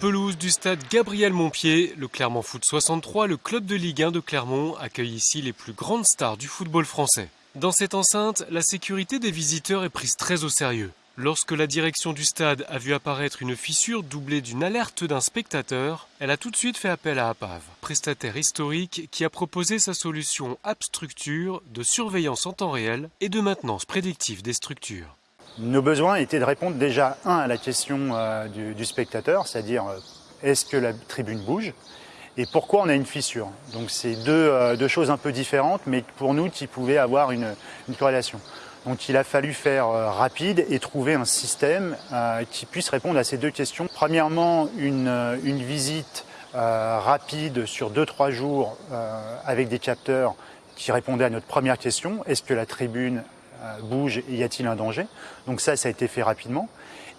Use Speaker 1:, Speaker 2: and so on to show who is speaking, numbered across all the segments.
Speaker 1: pelouse du stade Gabriel Montpied, le Clermont Foot 63, le club de Ligue 1 de Clermont, accueille ici les plus grandes stars du football français. Dans cette enceinte, la sécurité des visiteurs est prise très au sérieux. Lorsque la direction du stade a vu apparaître une fissure doublée d'une alerte d'un spectateur, elle a tout de suite fait appel à APAV, prestataire historique qui a proposé sa solution App Structure de surveillance en temps réel et de maintenance prédictive des structures.
Speaker 2: Nos besoins étaient de répondre déjà, un, à la question euh, du, spectateur, c'est-à-dire euh, est-ce que la tribune bouge et pourquoi on a une fissure? Donc c'est deux, euh, choses un peu différentes, mais pour nous qui pouvaient avoir une, corrélation. Donc il a fallu faire rapide et trouver un système qui puisse répondre à ces deux questions. Premièrement, une, visite rapide sur 2-3 jours avec des capteurs qui répondaient à notre première question, est-ce que la tribune bouge y a-t-il un danger? Donc ça, ça a été fait rapidement.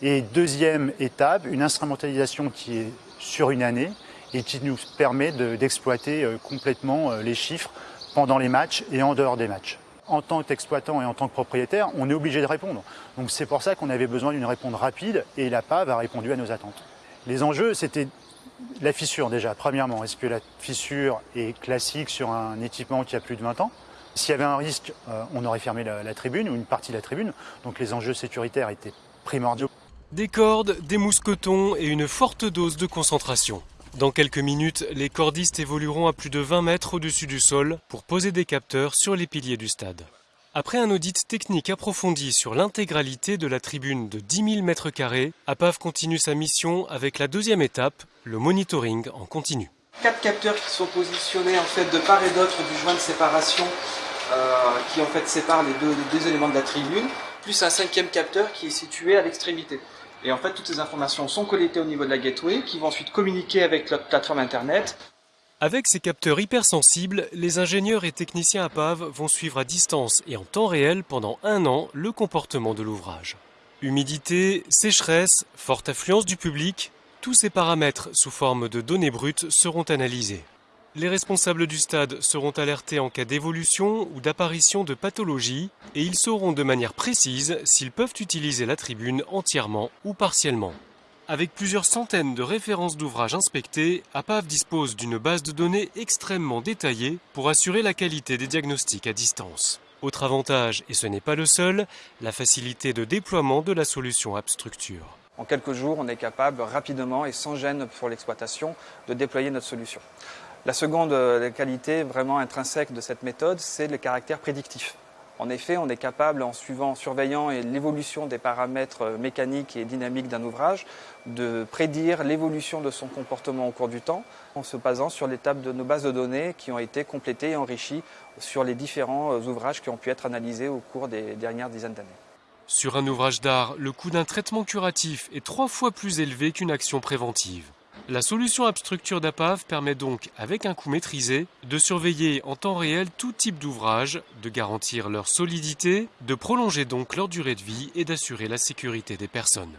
Speaker 2: Et deuxième étape, une instrumentalisation qui est sur une année et qui nous permet d'exploiter euh, complètement euh, les chiffres pendant les matchs et en dehors des matchs. En tant qu'exploitant et en tant que propriétaire, on est obligé de répondre. Donc c'est pour ça qu'on avait besoin d'une réponse rapide et la PAV a répondu à nos attentes. Les enjeux, c'était la fissure déjà, premièrement. Est-ce que la fissure est classique sur un équipement qui a plus de 20 ans? S'il y avait un risque, euh, on aurait fermé la, tribune ou une partie de la tribune. Donc les enjeux sécuritaires étaient primordiaux.
Speaker 1: Des cordes, des mousquetons et une forte dose de concentration. Dans quelques minutes, les cordistes évolueront à plus de 20 mètres au-dessus du sol pour poser des capteurs sur les piliers du stade. Après un audit technique approfondi sur l'intégralité de la tribune de 10 000 m2, APAV continue sa mission avec la deuxième étape, le monitoring en continu.
Speaker 3: Quatre capteurs qui sont positionnés en fait de part et d'autre du joint de séparation euh, qui en fait sépare les deux, éléments de la tribune, plus un cinquième capteur qui est situé à l'extrémité. Et en fait, toutes ces informations sont collectées au niveau de la gateway, qui vont ensuite communiquer avec notre plateforme Internet.
Speaker 1: Avec ces capteurs hypersensibles, les ingénieurs et techniciens APAV vont suivre à distance et en temps réel pendant un an le comportement de l'ouvrage. Humidité, sécheresse, forte affluence du public, tous ces paramètres sous forme de données brutes seront analysés. Les responsables du stade seront alertés en cas d'évolution ou d'apparition de pathologie et ils sauront de manière précise s'ils peuvent utiliser la tribune entièrement ou partiellement. Avec plusieurs centaines de références d'ouvrages inspectés, APAV dispose d'une base de données extrêmement détaillée pour assurer la qualité des diagnostics à distance. Autre avantage, et ce n'est pas le seul, la facilité de déploiement de la solution AppStructure.
Speaker 3: En quelques jours, on est capable rapidement et sans gêne pour l'exploitation de déployer notre solution. La seconde euh, qualité vraiment intrinsèque de cette méthode, c'est le caractère prédictif. En effet, on est capable, en suivant, en surveillant l'évolution des paramètres euh, mécaniques et dynamiques d'un ouvrage, de prédire l'évolution de son comportement au cours du temps, en se basant sur l'étape de nos bases de données qui ont été complétées et enrichies sur les différents euh, ouvrages qui ont pu être analysés au cours des dernières dizaines d'années.
Speaker 1: Sur un ouvrage d'art, le coût d'un traitement curatif est trois fois plus élevé qu'une action préventive. La solution AppStructure d'APAV permet donc, avec un coût maîtrisé, de surveiller en temps réel tout type d'ouvrage, de garantir leur solidité, de prolonger donc leur durée de vie et d'assurer la sécurité des personnes.